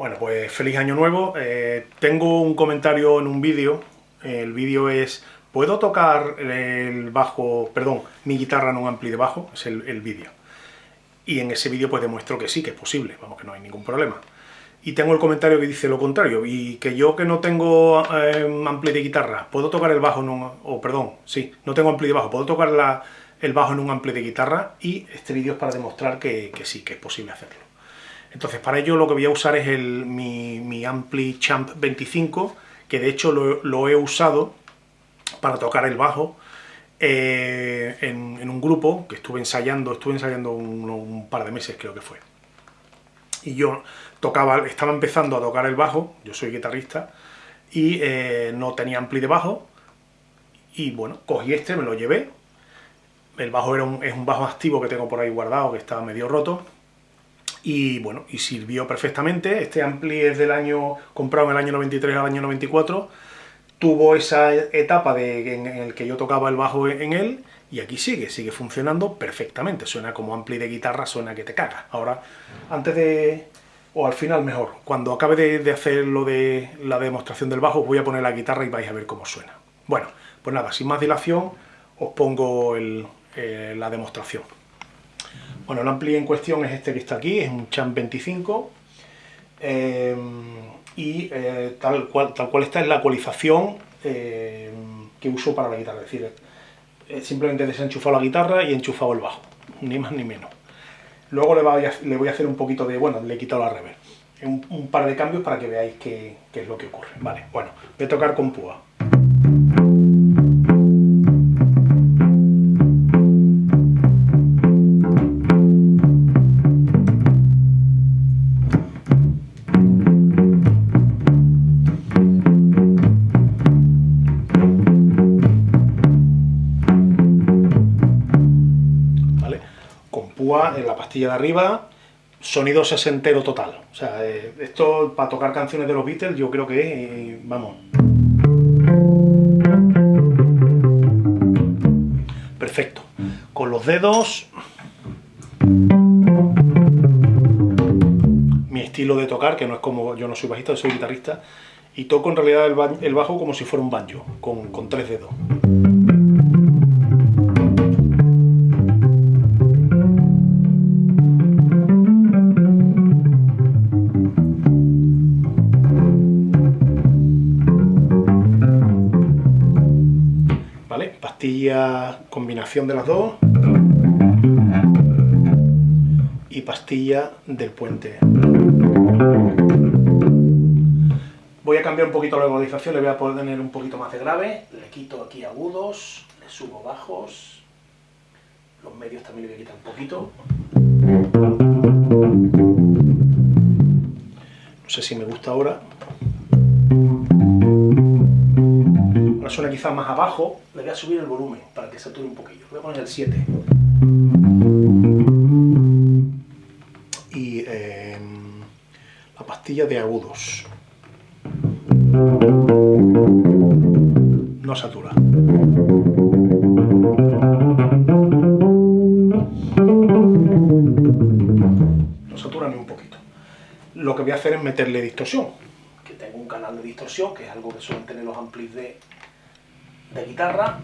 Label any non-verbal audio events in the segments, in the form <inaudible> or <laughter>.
Bueno, pues feliz año nuevo. Eh, tengo un comentario en un vídeo. El vídeo es, ¿puedo tocar el bajo, perdón, mi guitarra en un ampli de bajo? Es el, vídeo. Y en ese vídeo pues demuestro que sí, que es posible, vamos, que no hay ningún problema. Y tengo el comentario que dice lo contrario, y que yo que no tengo eh, ampli de guitarra, ¿puedo tocar el bajo en un... o perdón, sí, no tengo ampli de bajo, ¿puedo tocar el bajo en un ampli de guitarra? Y este vídeo es para demostrar que sí, que es posible hacerlo. Entonces para ello lo que voy a usar es el, mi, Ampli Champ 25, que de hecho lo, he usado para tocar el bajo eh, en, un grupo que estuve ensayando, estuve ensayando un, par de meses creo que fue. Y yo tocaba, estaba empezando a tocar el bajo, yo soy guitarrista, y eh, no tenía ampli de bajo, y bueno, cogí este, me lo llevé, el bajo era es un bajo activo que tengo por ahí guardado, que estaba medio roto, y bueno, y sirvió perfectamente. Este ampli es del año, comprado en el año 93 al año 94, tuvo esa etapa de, en, el que yo tocaba el bajo en él, y aquí sigue, sigue funcionando perfectamente. Suena como ampli de guitarra, suena que te caga. Ahora, antes de... o al final mejor, cuando acabe de, hacer lo de la demostración del bajo, voy a poner la guitarra y vais a ver cómo suena. Bueno, pues nada, sin más dilación, os pongo eh, la demostración. Bueno, el ampli en cuestión es este que está aquí, es un Champ 25, eh, y eh, tal, cual, tal está es la ecualización eh, que uso para la guitarra, es decir, simplemente he desenchufado la guitarra y enchufado el bajo, ni más ni menos. Luego le voy a, hacer un poquito de, bueno, le he quitado la reverb, un, un par de cambios para que veáis qué, qué es lo que ocurre. Vale, bueno, voy a tocar con púa. En la pastilla de arriba, sonido sesentero total. O sea, eh, esto para tocar canciones de los Beatles yo creo que, eh, vamos... Perfecto. Con los dedos... Mi estilo de tocar, que no es como... yo no soy bajista, soy guitarrista, y toco en realidad el, bajo como si fuera un banjo, con, con tres dedos. Pastilla combinación de las dos y pastilla del puente. Voy a cambiar un poquito la ecualización, le voy a poner un poquito más de grave, le quito aquí agudos, le subo bajos, los medios también le voy a quitar un poquito. No sé si me gusta ahora suena quizás más abajo, le voy a subir el volumen para que sature un poquillo. Voy a poner el 7. Y em, la pastilla de agudos. No satura. No satura ni un poquito. Lo que voy a hacer es meterle distorsión. Que tengo un canal de distorsión, que es algo que suelen tener los amplis de de guitarra.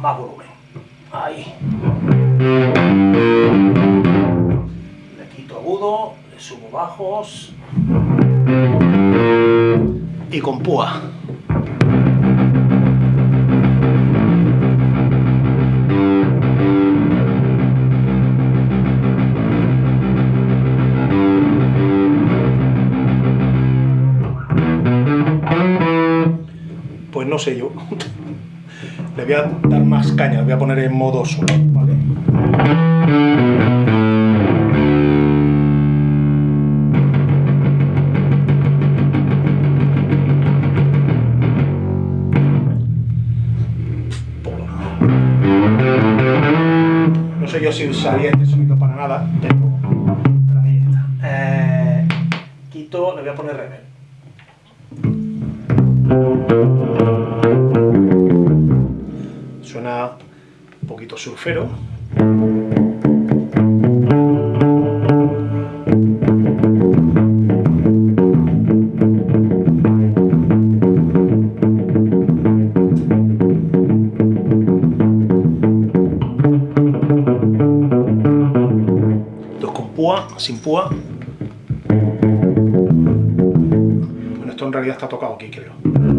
Más volumen. Ahí. Le quito agudo, le subo bajos. Y con púa. No sé yo. <laughs> Le voy a dar más caña, le voy a poner en modo solo, ¿vale? No sé yo si usaría este sonido para nada, pero ahí está. Eh, quito, le voy a poner reverb. Suena un poquito surfero. Dos con púa, sin púa. Bueno, esto en realidad está tocado aquí, creo.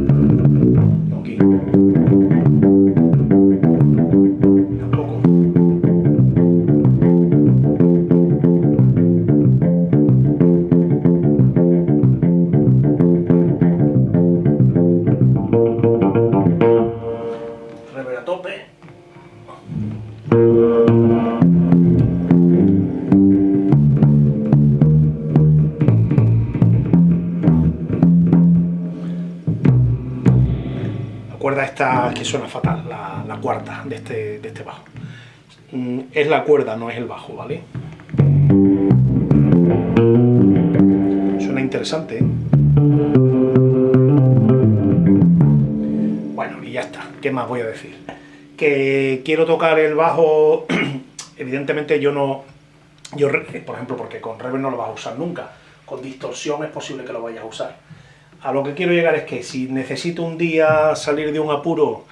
Cuerda esta que suena fatal, la, cuarta de este, de este bajo. Mm, Es la cuerda, no es el bajo, ¿vale? Suena interesante, ¿eh? Bueno, y ya está. ¿Qué más voy a decir? Que quiero tocar el bajo, <clears throat> evidentemente yo no... Yo, por ejemplo, porque con reverb no lo vas a usar nunca. Con distorsión es posible que lo vayas a usar. A lo que quiero llegar es que si necesito un día salir de un apuro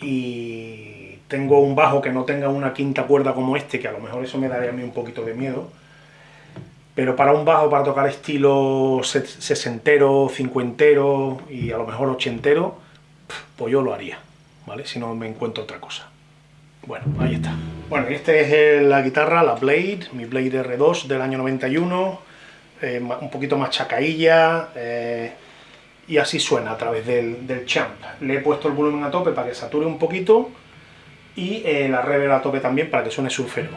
y tengo un bajo que no tenga una quinta cuerda como este, que a lo mejor eso me daría a mí un poquito de miedo, pero para un bajo para tocar estilo se- sesentero, cincuentero y a lo mejor ochentero, pues yo lo haría, ¿vale? Si no me encuentro otra cosa. Bueno, ahí está. Bueno, esta es la guitarra, la Blade, mi Blade R2 del año 91, eh, un poquito más chacailla, eh, y así suena a través del, del champ. Le he puesto el volumen a tope para que sature un poquito, y eh, la reverb a tope también para que suene surfero.